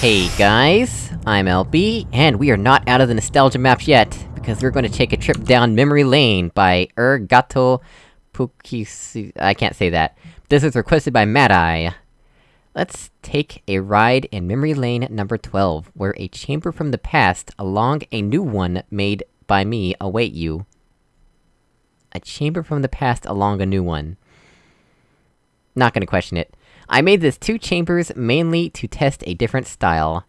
Hey guys, I'm LB, and we are not out of the nostalgia maps yet, because we're going to take a trip down memory lane by Ergato Pukisi- I can't say that. This was requested by Mad Eye. Let's take a ride in memory lane number 12, where a chamber from the past, along a new one made by me, await you. A chamber from the past along a new one. Not gonna question it. I made this two chambers mainly to test a different style.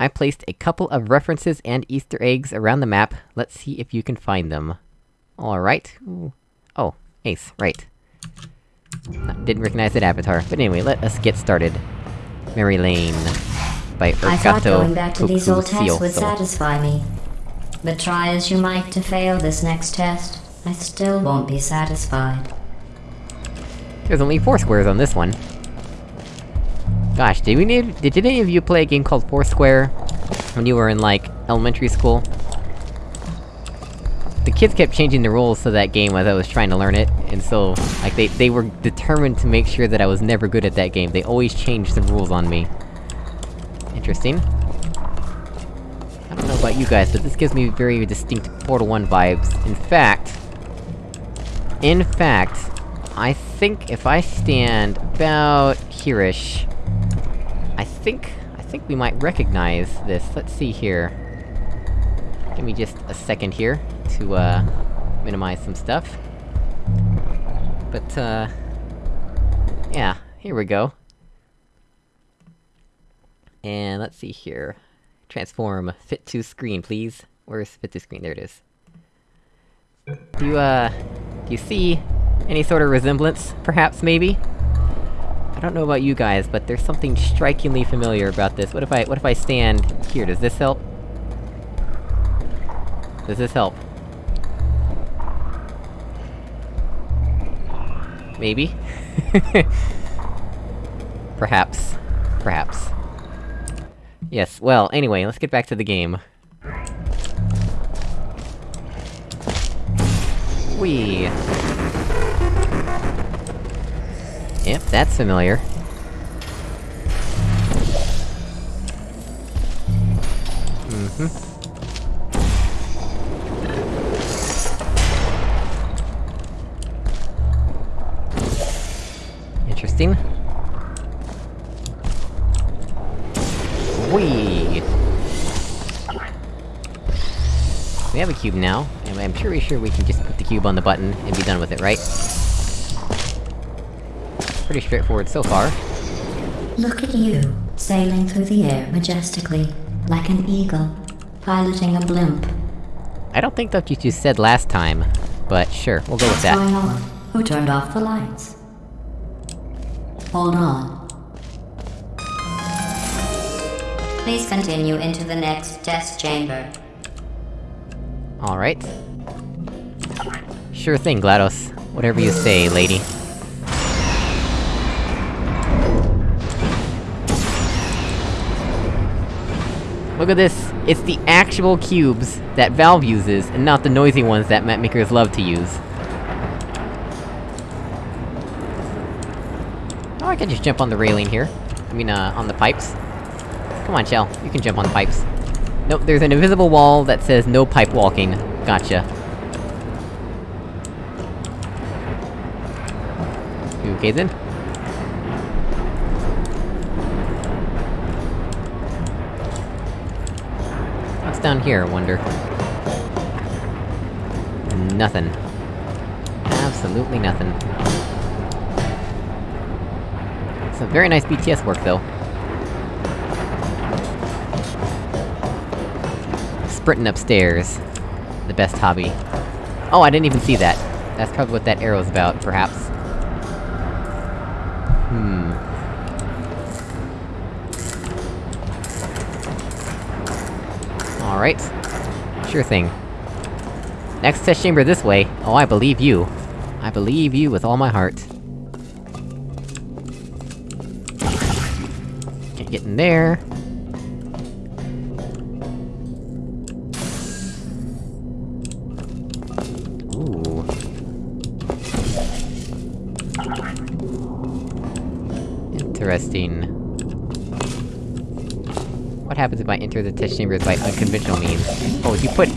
I placed a couple of references and easter eggs around the map, let's see if you can find them. Alright. Oh, Ace, right. Didn't recognize that avatar, but anyway, let us get started. Mary Lane by Ergato I thought going back to these old tests would satisfy me. But try as you might to fail this next test, I still won't be satisfied. There's only four squares on this one. Gosh, did we need- did any of you play a game called Foursquare? When you were in, like, elementary school? The kids kept changing the rules to that game as I was trying to learn it, and so, like, they- they were determined to make sure that I was never good at that game. They always changed the rules on me. Interesting. I don't know about you guys, but this gives me very distinct Portal 1 vibes. In fact... In fact, I think if I stand about here-ish... I think... I think we might recognize this. Let's see here. Give me just a second here, to, uh... minimize some stuff. But, uh... Yeah, here we go. And let's see here. Transform, fit to screen, please. Where's fit to screen? There it is. Do you, uh... Do you see any sort of resemblance, perhaps, maybe? I don't know about you guys, but there's something strikingly familiar about this. What if I- what if I stand here? Does this help? Does this help? Maybe? Perhaps. Perhaps. Yes, well, anyway, let's get back to the game. Whee! That's familiar. Mm-hmm. Interesting. Whee! We have a cube now, and I'm pretty sure we can just put the cube on the button and be done with it, right? Pretty straightforward so far. Look at you, sailing through the air majestically, like an eagle, piloting a blimp. I don't think that's what you said last time, but sure, we'll go with What's that. going on? Who turned off the lights? Hold on. Please continue into the next test chamber. Alright. Sure thing, GLaDOS. Whatever you say, lady. Look at this! It's the actual cubes that Valve uses, and not the noisy ones that map makers love to use. Oh, I can just jump on the railing here. I mean, uh, on the pipes. Come on, Shell, you can jump on the pipes. Nope, there's an invisible wall that says no pipe walking. Gotcha. Okay then. Down here, I wonder? Nothing. Absolutely nothing. A very nice BTS work, though. Sprinting upstairs. The best hobby. Oh, I didn't even see that. That's probably what that arrow's about, perhaps. Hmm. Alright. Sure thing. Next test chamber this way. Oh, I believe you. I believe you with all my heart. Can't get in there. Ooh. Interesting. Happens if I enter the test chambers by unconventional means? Oh, you put...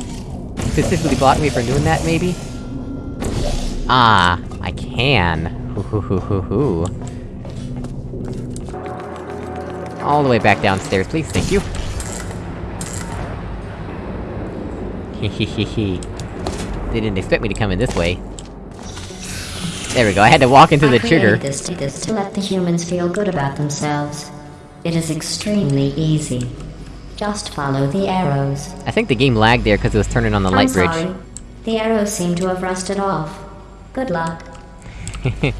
specifically block me from doing that, maybe? Ah, I can. Hoo hoo hoo hoo hoo. All the way back downstairs, please, thank you. Hehehehe. They didn't expect me to come in this way. There we go, I had to walk into the trigger. this to, this to let the humans feel good about themselves. It is extremely easy. Just follow the arrows. I think the game lagged there because it was turning on the I'm light bridge. sorry. The arrows seem to have rusted off. Good luck.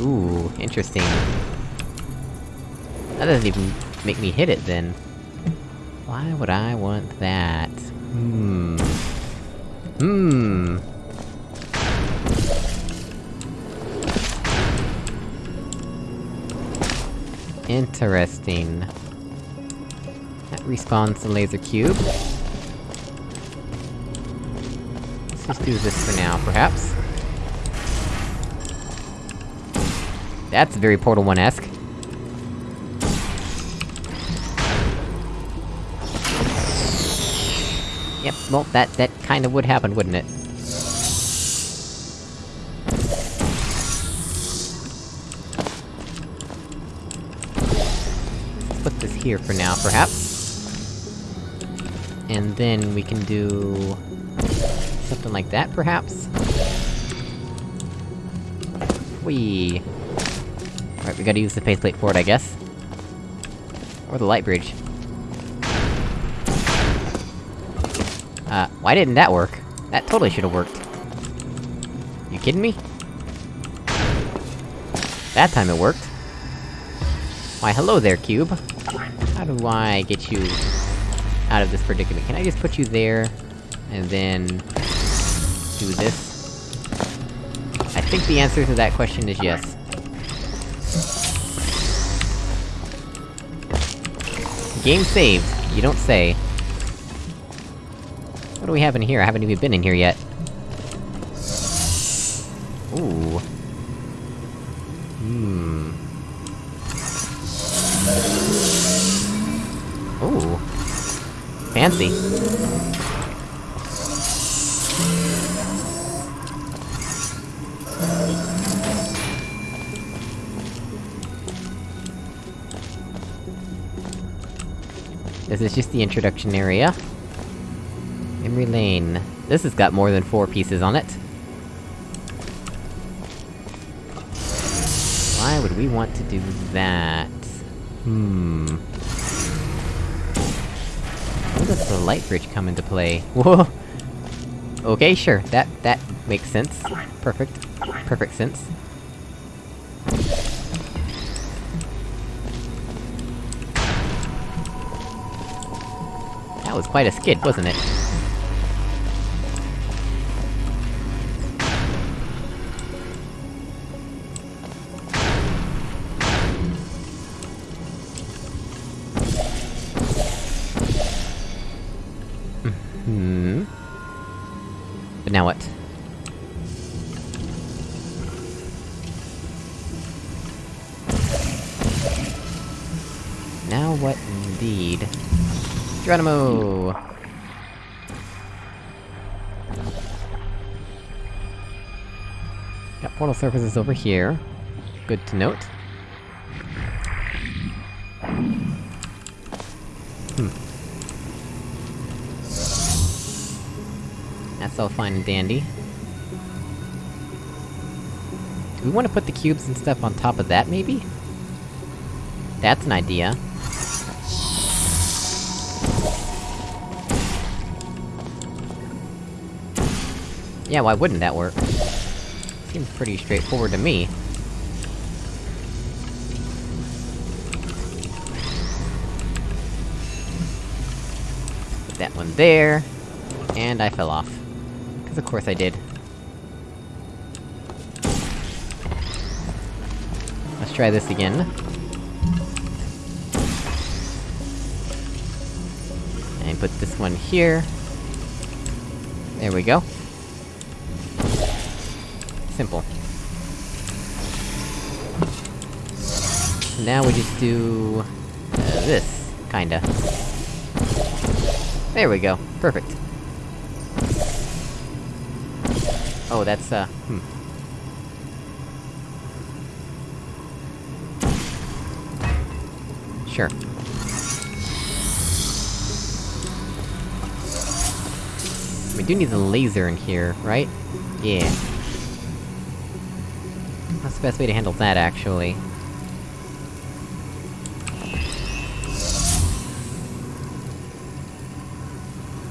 Ooh, interesting. That doesn't even make me hit it, then. Why would I want that? Hmm... Hmm... Interesting. That respawns the laser cube. Let's just do this for now, perhaps. That's very Portal 1-esque. Yep, well, that- that kinda would happen, wouldn't it? Here for now, perhaps. And then we can do... Something like that, perhaps? Whee! Alright, we gotta use the faith plate for it, I guess. Or the light bridge. Uh, why didn't that work? That totally should've worked. You kidding me? That time it worked. Why, hello there, cube. How do I get you out of this predicament? Can I just put you there, and then... do this? I think the answer to that question is yes. Game saved, you don't say. What do we have in here? I haven't even been in here yet. Ooh. Hmm. Fancy. This is just the introduction area. Memory lane. This has got more than four pieces on it. Why would we want to do that? Hmm... The light bridge come into play? Whoa! Okay, sure, that- that makes sense. Perfect. Perfect sense. That was quite a skid, wasn't it? Geronimo! Got portal surfaces over here. Good to note. Hmm. That's all fine and dandy. Do we want to put the cubes and stuff on top of that, maybe? That's an idea. Yeah, why wouldn't that work? Seems pretty straightforward to me. Put that one there. And I fell off. Cause of course I did. Let's try this again. And put this one here. There we go. Now we just do... Uh, this, kinda. There we go, perfect. Oh, that's, uh, hmm. Sure. We do need the laser in here, right? Yeah. That's the best way to handle that, actually.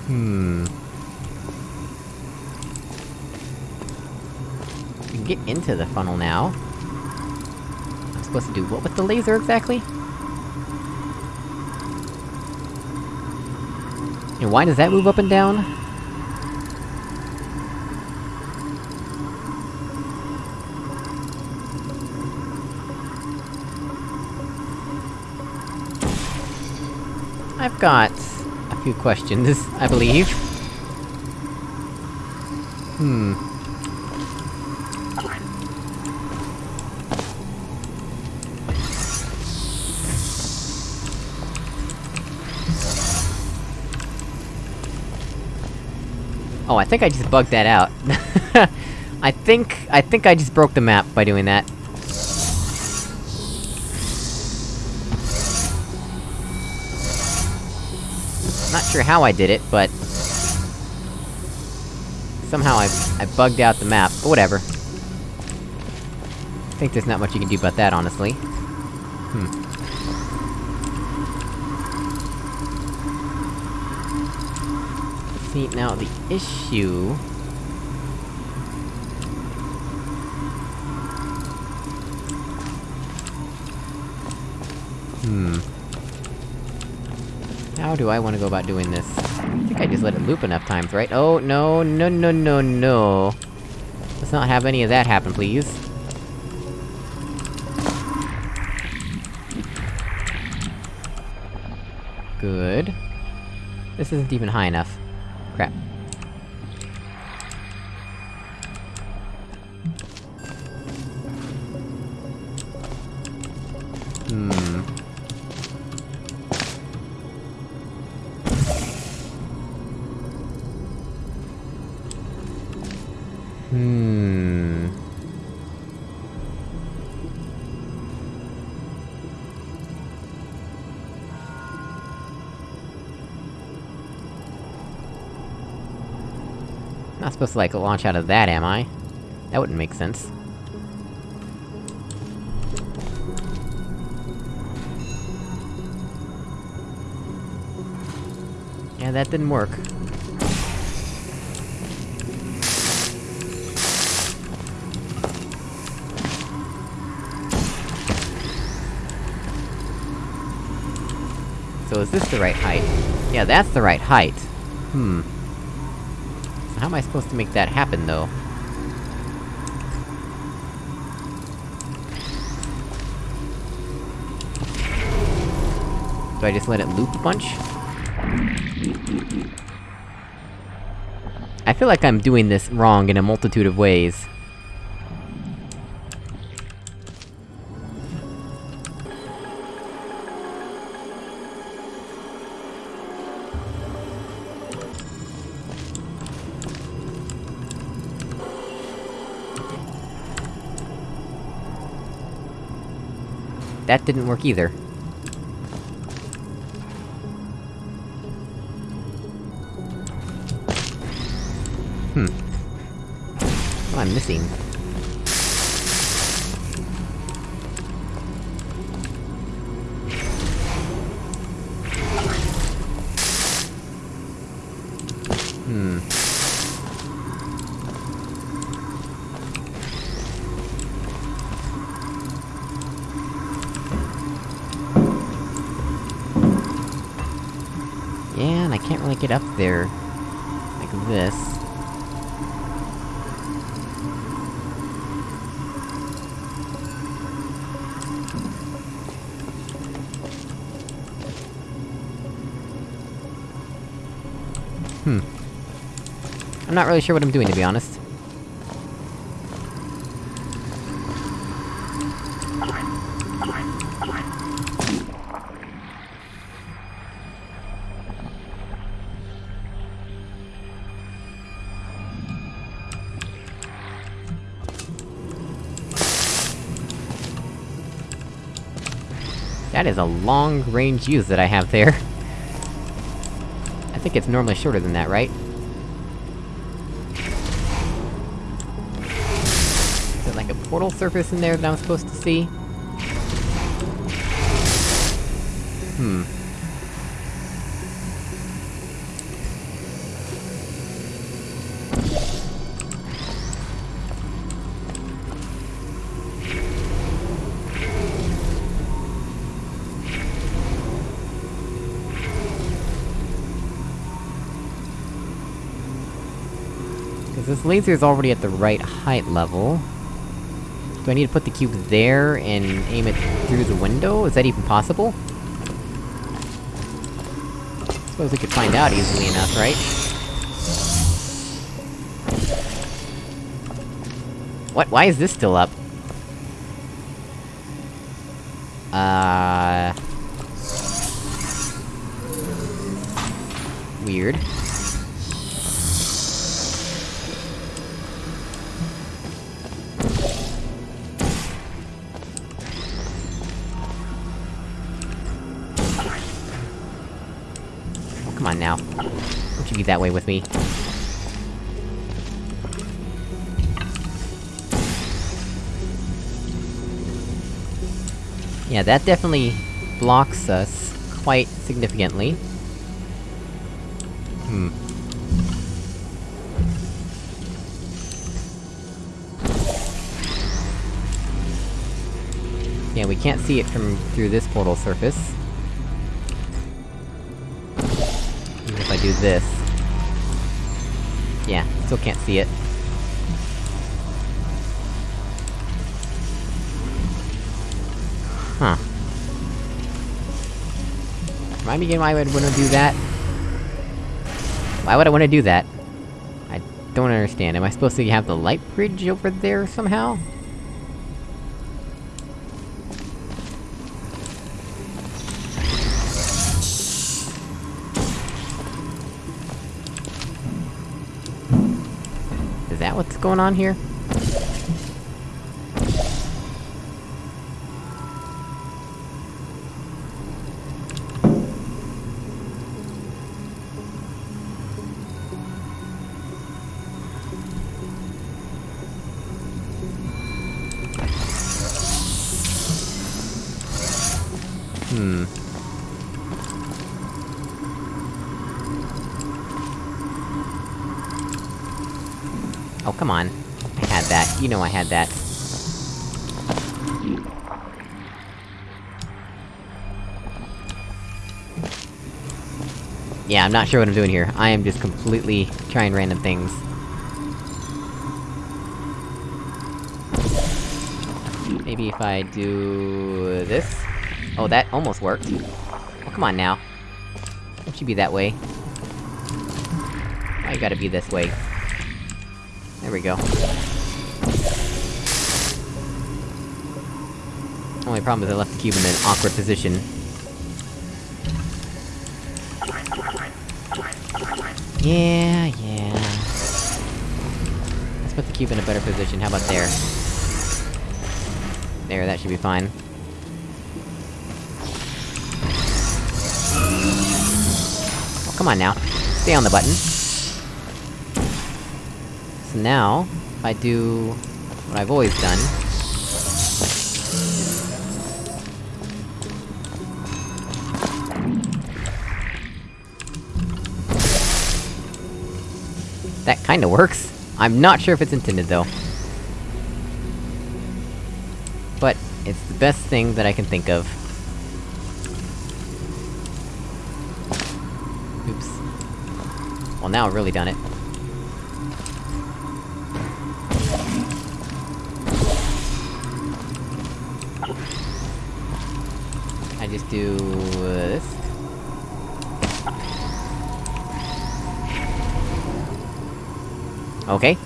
Hmm... We can get into the funnel now. I'm supposed to do what with the laser, exactly? And why does that move up and down? I've got... a few questions, I believe. Hmm... Oh, I think I just bugged that out. I think- I think I just broke the map by doing that. Not sure how I did it, but... Somehow I- I bugged out the map, but whatever. I think there's not much you can do about that, honestly. Hmm. See, now the issue... Hmm... How do I wanna go about doing this? I think I just let it loop enough times, right? Oh, no, no, no, no, no! Let's not have any of that happen, please. Good. This isn't even high enough. Crap. Not supposed to, like, launch out of that, am I? That wouldn't make sense. Yeah, that didn't work. So is this the right height? Yeah, that's the right height. Hmm. How am I supposed to make that happen, though? Do I just let it loop a bunch? I feel like I'm doing this wrong in a multitude of ways. That didn't work either. Hmm. What am I missing? Up there... like this. Hmm. I'm not really sure what I'm doing, to be honest. That is a long-range use that I have there. I think it's normally shorter than that, right? Is there like a portal surface in there that I'm supposed to see? Hmm. Laser is already at the right height level. Do I need to put the cube there, and aim it through the window? Is that even possible? Suppose we could find out easily enough, right? What? Why is this still up? Uh... Weird. That way with me. Yeah, that definitely blocks us quite significantly. Hmm. Yeah, we can't see it from through this portal surface. Even if I do this. Yeah, still can't see it. Huh. Remind me again why I would wanna do that? Why would I wanna do that? I don't understand. Am I supposed to have the light bridge over there somehow? Going on here? Hmm. Oh, come on. I had that. You know I had that. Yeah, I'm not sure what I'm doing here. I am just completely trying random things. Maybe if I do... this? Oh, that almost worked. Oh, come on now. Don't you be that way. You gotta be this way? There we go. Only problem is I left the cube in an awkward position. Yeah, yeah... Let's put the cube in a better position, how about there? There, that should be fine. Oh, come on now. Stay on the button. Now, I do... what I've always done... That kinda works. I'm not sure if it's intended, though. But, it's the best thing that I can think of. Oops. Well, now I've really done it. Do... This. Okay.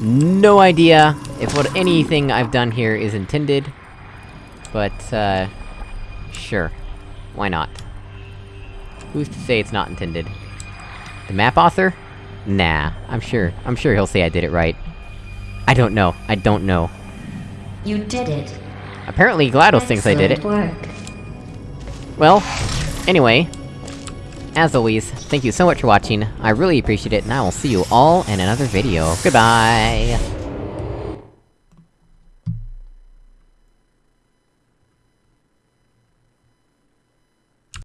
No idea if what anything I've done here is intended. But, uh... Sure. Why not? Who's to say it's not intended? The map author? Nah, I'm sure. I'm sure he'll say I did it right. I don't know. I don't know. You did it. Apparently GLaDOS thinks I did it. Work. Well, anyway, as always, thank you so much for watching, I really appreciate it, and I will see you all in another video. Goodbye!